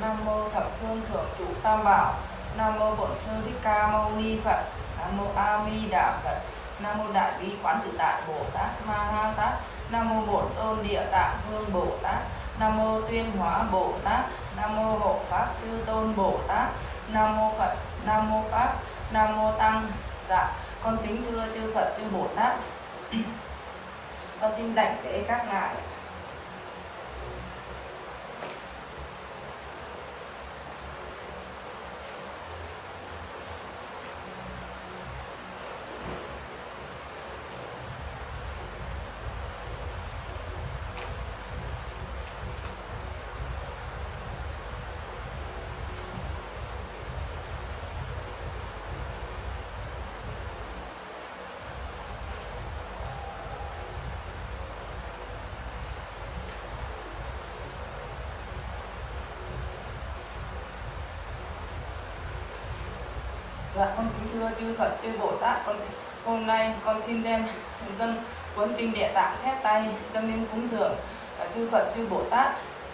Nam mô thập phương thượng trụ tam bảo. Nam mô bổn sư thích ca mâu ni Phật. Nam mô A Di Đà Phật. Nam mô Đại bi quán tự tại Bồ Tát Ma Ha Tát. Nam mô Bổn Tôn Địa Tạng Vương Bồ Tát. Nam mô Tuyên Hóa Bồ Tát. Nam mô Hộ Pháp Chư Tôn Bồ Tát. Nam mô Phật, Nam mô Pháp, Nam mô Tăng. Dạ con kính thưa chư Phật, chư Bồ Tát. Con xin đảnh lễ các ngài. Dạ, con kính thưa chư Phật, chư Bồ Tát, con hôm nay con xin đem dân cuốn kinh địa tạng chép tay dâng lên cúng dường à, chư Phật, chư Bồ Tát.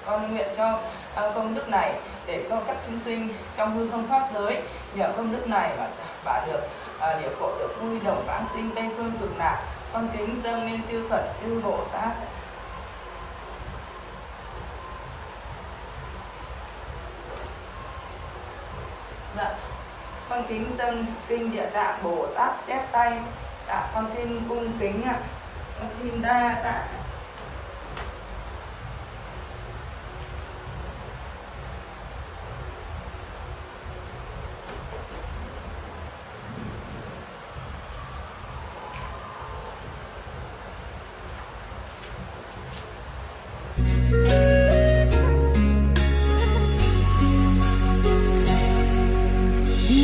Con nguyện cho à, công đức này để cho các chúng sinh trong hư không pháp giới nhờ công đức này mà bà được à, địa khổ được vui đồng vãng sinh tây phương cực lạc. Con kính dâng lên chư Phật, chư Bồ Tát. Dạ, con kính dâng kinh địa tạng bồ tát chép tay. Tạ con xin cung kính ạ. Con xin đa tạ.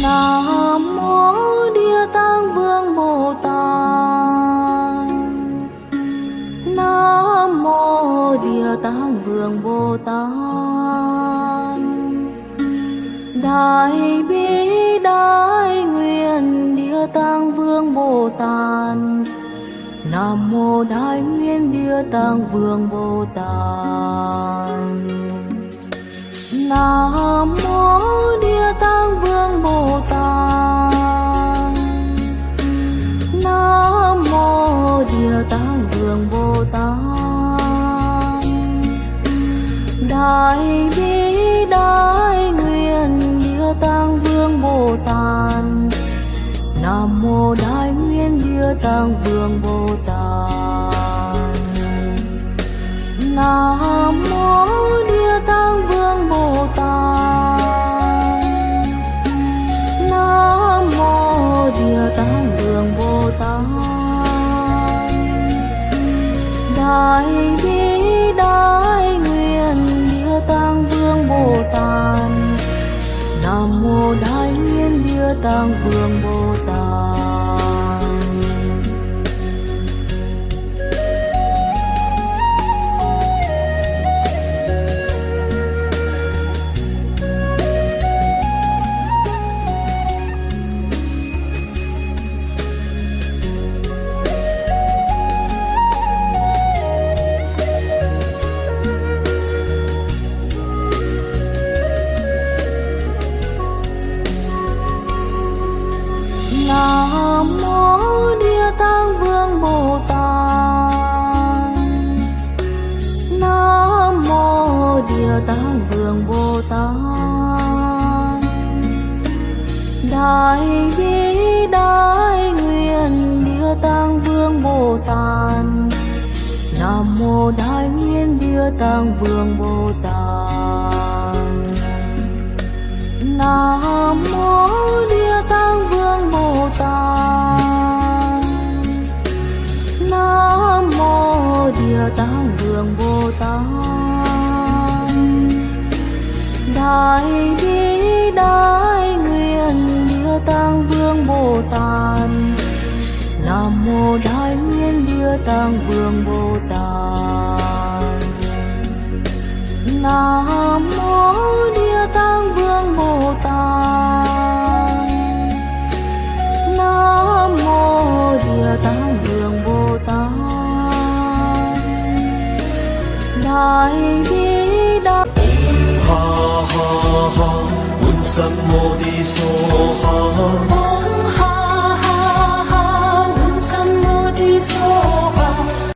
Nam mô Địa Tạng Vương Bồ Tát. Nam mô Địa Tạng Vương Bồ Tát. Đại bi đại nguyện Địa Tạng Vương Bồ Tát. Nam mô Đại nguyện Địa Tạng Vương Bồ Tát. Nam mô Địa Tạng Vương Bồ Tát. Nam mô Địa Tạng Vương Bồ Tát. Đại bi đại nguyện Địa Tạng Vương Bồ Tát. Nam mô Đại nguyện Địa Tạng Vương Bồ Tát. Nam Đại bi đại nguyện Địa Tạng Vương Bồ Tát. Nam mô Đại nguyện Địa Tạng Vương Bồ Tát. Nam mô Địa Tạng Vương Bồ Tát. Nam mô Địa Tạng Vương Bồ Tát. Đại bi đại nguyện Địa Tạng Vương Bồ Tát. Nam mô Đại nguyện Địa Tạng Vương Bồ Tát. Nam hãy đi đại nguyện địa tạng vương bồ tát. Nam mô đại nguyện địa tạng vương bồ tát. Nam mô địa tạng vương bồ tát. Nam mô địa tạng vương bồ tát. Đại ha ha ha 满心我的所哈。